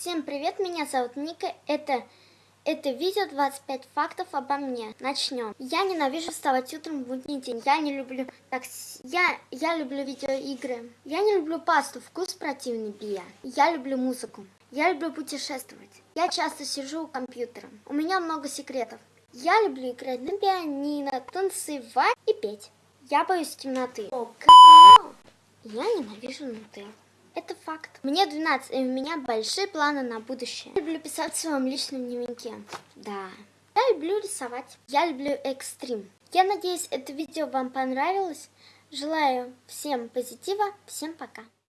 Всем привет, меня зовут Ника. Это, это видео 25 фактов обо мне. Начнем. Я ненавижу вставать утром в будний день. Я не люблю такси. Я, я люблю видеоигры. Я не люблю пасту, вкус противный бия. Я люблю музыку. Я люблю путешествовать. Я часто сижу у компьютера. У меня много секретов. Я люблю играть на пианино, танцевать и петь. Я боюсь темноты. О, Я ненавижу нутеллу. Это факт. Мне 12, и у меня большие планы на будущее. Я люблю писать в своем личном дневнике. Да. Я люблю рисовать. Я люблю экстрим. Я надеюсь, это видео вам понравилось. Желаю всем позитива. Всем пока.